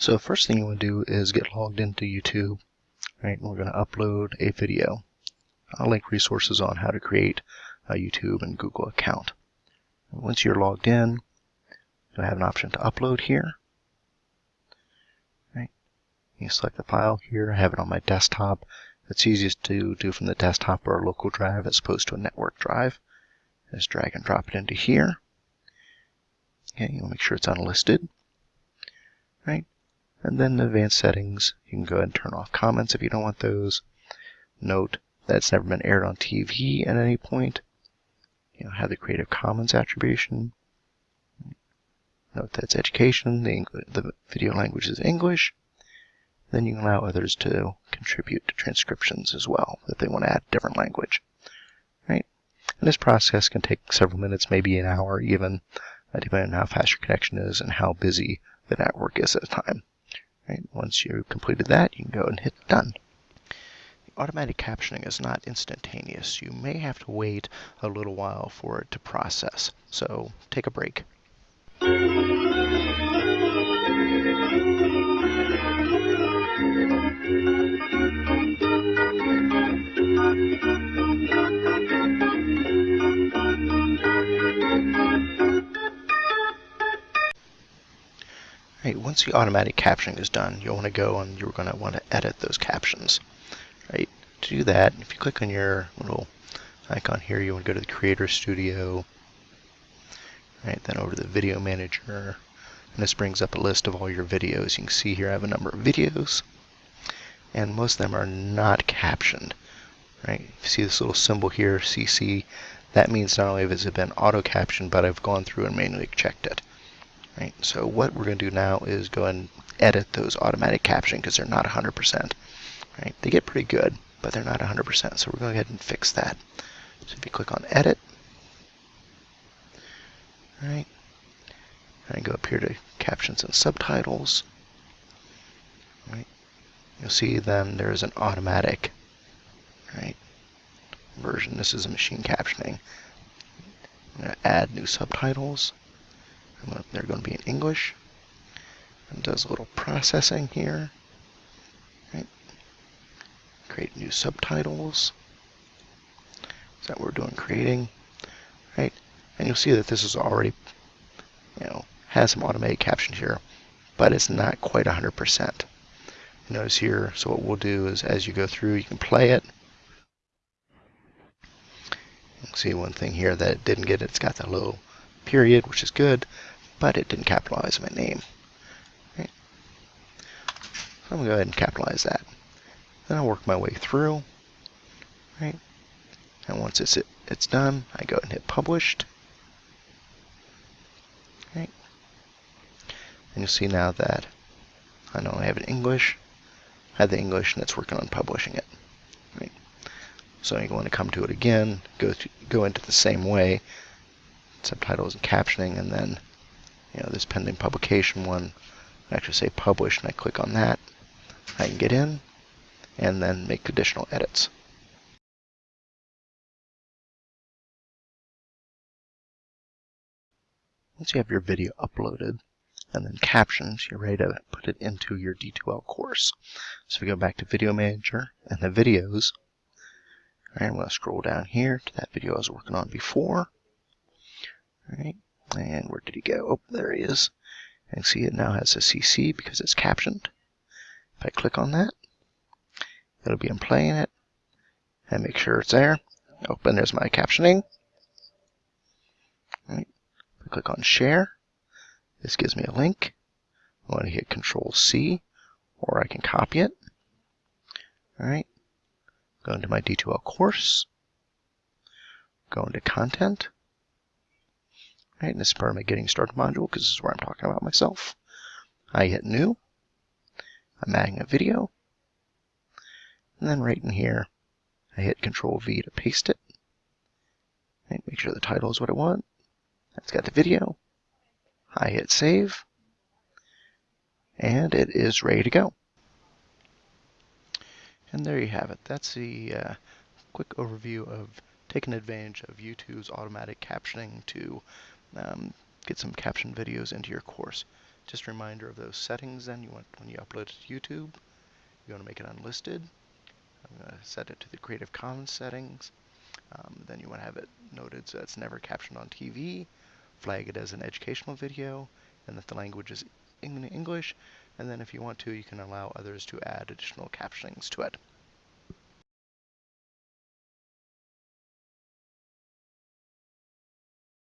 So first thing you want to do is get logged into YouTube, right? We're going to upload a video. I'll link resources on how to create a YouTube and Google account. And once you're logged in, you'll have an option to upload here. Right? You select the file here. I have it on my desktop. It's easiest to do from the desktop or a local drive as opposed to a network drive. Just drag and drop it into here. Okay, you'll make sure it's unlisted. Right? And then advanced settings, you can go ahead and turn off comments if you don't want those. Note that it's never been aired on TV at any point. You know, have the Creative Commons attribution. Note that it's education, the, the video language is English. Then you can allow others to contribute to transcriptions as well if they want to add a different language. Right? And this process can take several minutes, maybe an hour even, depending on how fast your connection is and how busy the network is at the time. Right? Once you've completed that, you can go and hit done. The automatic captioning is not instantaneous. You may have to wait a little while for it to process. So take a break. Right, once the automatic captioning is done, you'll want to go and you're going to want to edit those captions. Right, to do that, if you click on your little icon here, you want to go to the Creator Studio, right, then over to the Video Manager, and this brings up a list of all your videos. You can see here I have a number of videos, and most of them are not captioned. Right, you see this little symbol here, CC, that means not only has it been auto-captioned, but I've gone through and manually checked it. Right? So what we're going to do now is go and edit those automatic caption because they're not 100%. Right? They get pretty good, but they're not 100%. So we're going to go ahead and fix that. So if you click on Edit, right, and go up here to Captions and Subtitles, right, you'll see then there's an automatic right version. This is a machine captioning. I'm going to add new subtitles. They're going to be in English. And does a little processing here. Right. Create new subtitles. Is that what we're doing? Creating. Right. And you'll see that this is already, you know, has some automated captions here, but it's not quite 100%. Notice here, so what we'll do is as you go through, you can play it. You'll see one thing here that it didn't get, it's got that little period, which is good, but it didn't capitalize my name. Right. So I'm going to go ahead and capitalize that. Then I'll work my way through. Right. And once it's, it, it's done, I go and hit published. Right. And you'll see now that I know I have it in English. I have the English and it's working on publishing it. Right. So you're going to come to it again, go to, go into the same way, subtitles and captioning, and then you know this pending publication one. I actually say publish, and I click on that. I can get in, and then make additional edits. Once you have your video uploaded, and then captions, you're ready to put it into your D2L course. So we go back to Video Manager and the videos. All right, I'm going to scroll down here to that video I was working on before. All right, and where did he go? Oh, there he is. And see it now has a CC because it's captioned. If I click on that, it'll be in playing it and make sure it's there. Open, there's my captioning. All right. I click on share, this gives me a link. I want to hit Control C, or I can copy it. All right. Go into my D2L course. Go into content. Right, and this is part of my Getting Started module because this is where I'm talking about myself. I hit New. I'm adding a video. And then right in here, I hit Control V to paste it. Right, make sure the title is what I want. That's got the video. I hit Save. And it is ready to go. And there you have it. That's the uh, quick overview of taking advantage of YouTube's automatic captioning to um, get some caption videos into your course. Just a reminder of those settings then you want when you upload it to YouTube. You want to make it unlisted. I'm going to set it to the Creative Commons settings. Um, then you want to have it noted so it's never captioned on TV. Flag it as an educational video, and that the language is in English. And then if you want to, you can allow others to add additional captionings to it.